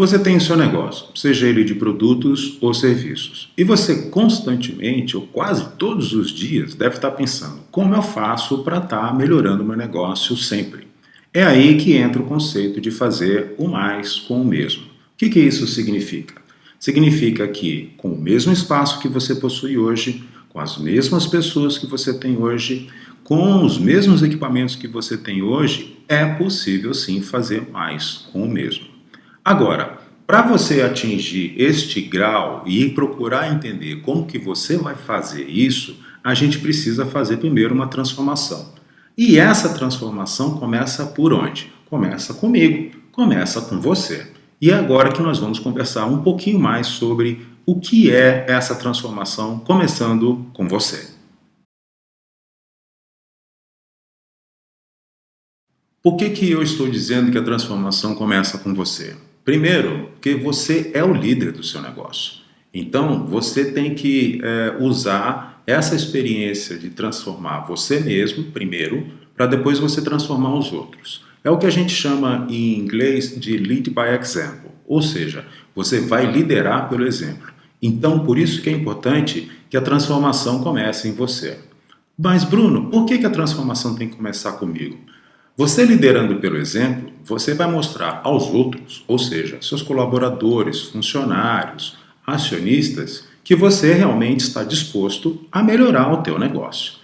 Você tem o seu negócio, seja ele de produtos ou serviços, e você constantemente, ou quase todos os dias, deve estar pensando como eu faço para estar melhorando meu negócio sempre. É aí que entra o conceito de fazer o mais com o mesmo. O que, que isso significa? Significa que com o mesmo espaço que você possui hoje, com as mesmas pessoas que você tem hoje, com os mesmos equipamentos que você tem hoje, é possível sim fazer mais com o mesmo. Agora, para você atingir este grau e procurar entender como que você vai fazer isso, a gente precisa fazer primeiro uma transformação. E essa transformação começa por onde? Começa comigo, começa com você. E é agora que nós vamos conversar um pouquinho mais sobre o que é essa transformação, começando com você. Por que, que eu estou dizendo que a transformação começa com você? Primeiro, porque você é o líder do seu negócio. Então, você tem que é, usar essa experiência de transformar você mesmo, primeiro, para depois você transformar os outros. É o que a gente chama em inglês de lead by example, ou seja, você vai liderar pelo exemplo. Então, por isso que é importante que a transformação comece em você. Mas, Bruno, por que, que a transformação tem que começar comigo? Você liderando pelo exemplo, você vai mostrar aos outros, ou seja, seus colaboradores, funcionários, acionistas, que você realmente está disposto a melhorar o teu negócio.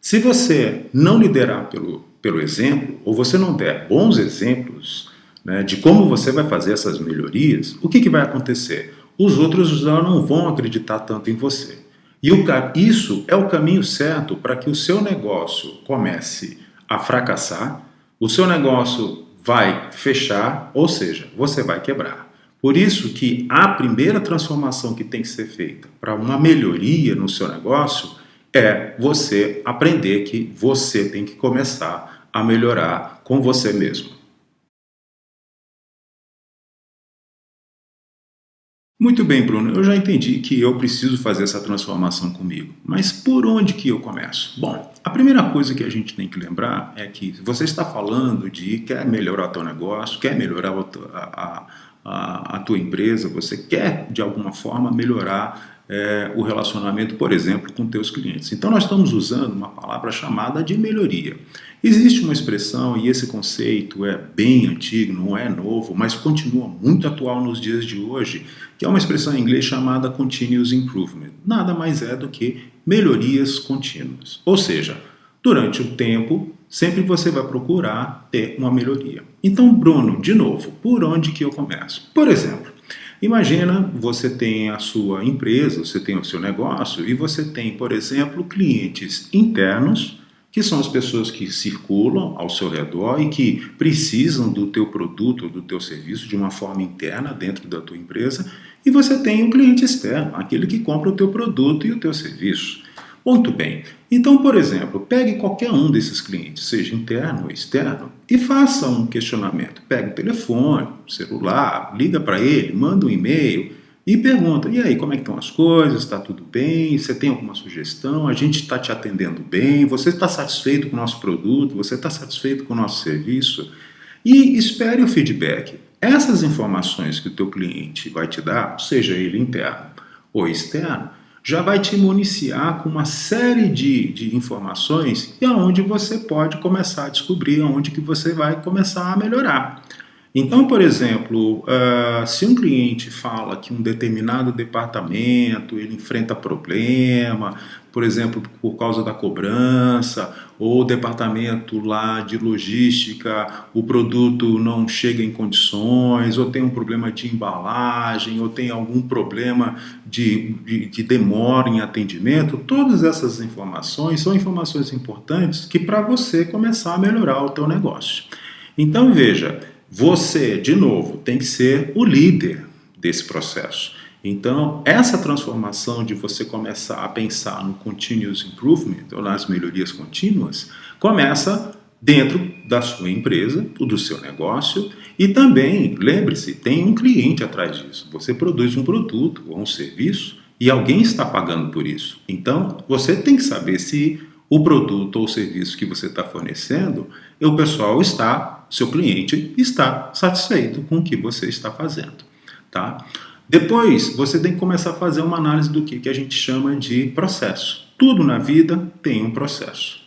Se você não liderar pelo, pelo exemplo, ou você não der bons exemplos né, de como você vai fazer essas melhorias, o que, que vai acontecer? Os outros já não vão acreditar tanto em você. E o, isso é o caminho certo para que o seu negócio comece a fracassar o seu negócio vai fechar, ou seja, você vai quebrar. Por isso que a primeira transformação que tem que ser feita para uma melhoria no seu negócio é você aprender que você tem que começar a melhorar com você mesmo. Muito bem, Bruno, eu já entendi que eu preciso fazer essa transformação comigo, mas por onde que eu começo? Bom, a primeira coisa que a gente tem que lembrar é que você está falando de quer melhorar o teu negócio, quer melhorar a, a, a tua empresa, você quer de alguma forma melhorar é, o relacionamento, por exemplo, com teus clientes. Então nós estamos usando uma palavra chamada de melhoria. Existe uma expressão, e esse conceito é bem antigo, não é novo, mas continua muito atual nos dias de hoje, que é uma expressão em inglês chamada Continuous Improvement. Nada mais é do que melhorias contínuas. Ou seja, durante o tempo, sempre você vai procurar ter uma melhoria. Então, Bruno, de novo, por onde que eu começo? Por exemplo, Imagina, você tem a sua empresa, você tem o seu negócio e você tem, por exemplo, clientes internos, que são as pessoas que circulam ao seu redor e que precisam do teu produto ou do teu serviço de uma forma interna dentro da tua empresa, e você tem o cliente externo, aquele que compra o teu produto e o teu serviço. Muito bem. Então, por exemplo, pegue qualquer um desses clientes, seja interno ou externo, e faça um questionamento. Pegue o telefone, celular, liga para ele, manda um e-mail e pergunta, e aí, como é que estão as coisas? Está tudo bem? Você tem alguma sugestão? A gente está te atendendo bem? Você está satisfeito com o nosso produto? Você está satisfeito com o nosso serviço? E espere o feedback. Essas informações que o teu cliente vai te dar, seja ele interno ou externo, já vai te municiar com uma série de, de informações e aonde você pode começar a descobrir aonde que você vai começar a melhorar. Então, por exemplo, uh, se um cliente fala que um determinado departamento ele enfrenta problema, por exemplo, por causa da cobrança, ou o departamento lá de logística, o produto não chega em condições, ou tem um problema de embalagem, ou tem algum problema de, de, de demora em atendimento, todas essas informações são informações importantes que para você começar a melhorar o teu negócio. Então veja, você, de novo, tem que ser o líder desse processo. Então, essa transformação de você começar a pensar no continuous improvement, ou nas melhorias contínuas, começa dentro da sua empresa, do seu negócio, e também, lembre-se, tem um cliente atrás disso. Você produz um produto ou um serviço e alguém está pagando por isso. Então, você tem que saber se o produto ou serviço que você está fornecendo, o pessoal está, seu cliente está satisfeito com o que você está fazendo. Tá? Depois, você tem que começar a fazer uma análise do que, que a gente chama de processo. Tudo na vida tem um processo.